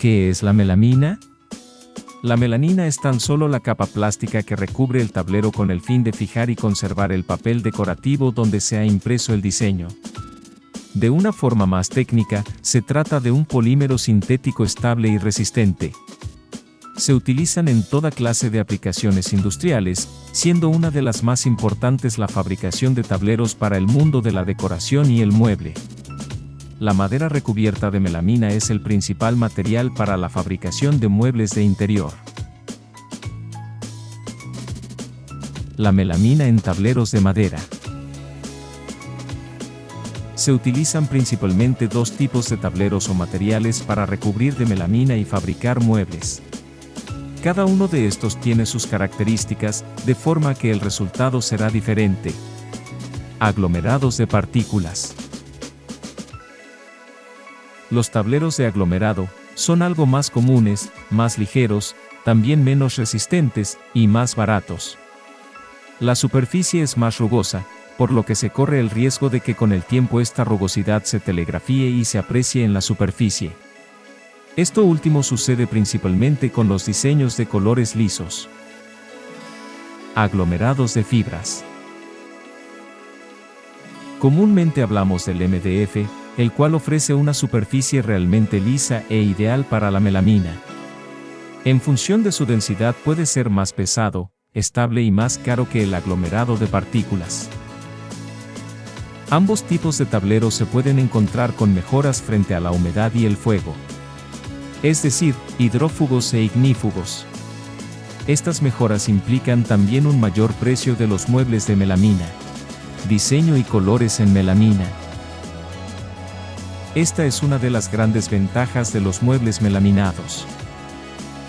¿Qué es la melamina? La melanina es tan solo la capa plástica que recubre el tablero con el fin de fijar y conservar el papel decorativo donde se ha impreso el diseño. De una forma más técnica, se trata de un polímero sintético estable y resistente. Se utilizan en toda clase de aplicaciones industriales, siendo una de las más importantes la fabricación de tableros para el mundo de la decoración y el mueble. La madera recubierta de melamina es el principal material para la fabricación de muebles de interior. La melamina en tableros de madera. Se utilizan principalmente dos tipos de tableros o materiales para recubrir de melamina y fabricar muebles. Cada uno de estos tiene sus características, de forma que el resultado será diferente. Aglomerados de partículas. Los tableros de aglomerado son algo más comunes, más ligeros, también menos resistentes y más baratos. La superficie es más rugosa, por lo que se corre el riesgo de que con el tiempo esta rugosidad se telegrafíe y se aprecie en la superficie. Esto último sucede principalmente con los diseños de colores lisos. Aglomerados de fibras. Comúnmente hablamos del MDF, el cual ofrece una superficie realmente lisa e ideal para la melamina. En función de su densidad puede ser más pesado, estable y más caro que el aglomerado de partículas. Ambos tipos de tableros se pueden encontrar con mejoras frente a la humedad y el fuego. Es decir, hidrófugos e ignífugos. Estas mejoras implican también un mayor precio de los muebles de melamina. Diseño y colores en melamina. Esta es una de las grandes ventajas de los muebles melaminados.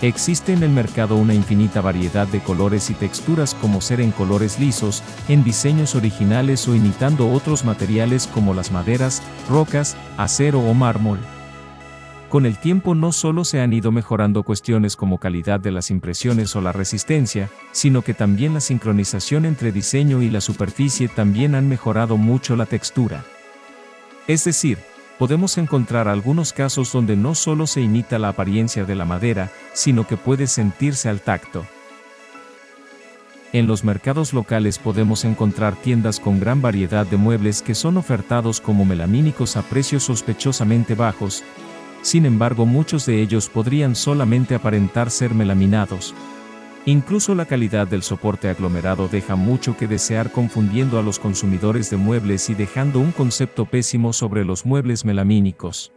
Existe en el mercado una infinita variedad de colores y texturas como ser en colores lisos, en diseños originales o imitando otros materiales como las maderas, rocas, acero o mármol. Con el tiempo no solo se han ido mejorando cuestiones como calidad de las impresiones o la resistencia, sino que también la sincronización entre diseño y la superficie también han mejorado mucho la textura. Es decir, podemos encontrar algunos casos donde no solo se imita la apariencia de la madera, sino que puede sentirse al tacto. En los mercados locales podemos encontrar tiendas con gran variedad de muebles que son ofertados como melamínicos a precios sospechosamente bajos, sin embargo muchos de ellos podrían solamente aparentar ser melaminados, Incluso la calidad del soporte aglomerado deja mucho que desear confundiendo a los consumidores de muebles y dejando un concepto pésimo sobre los muebles melamínicos.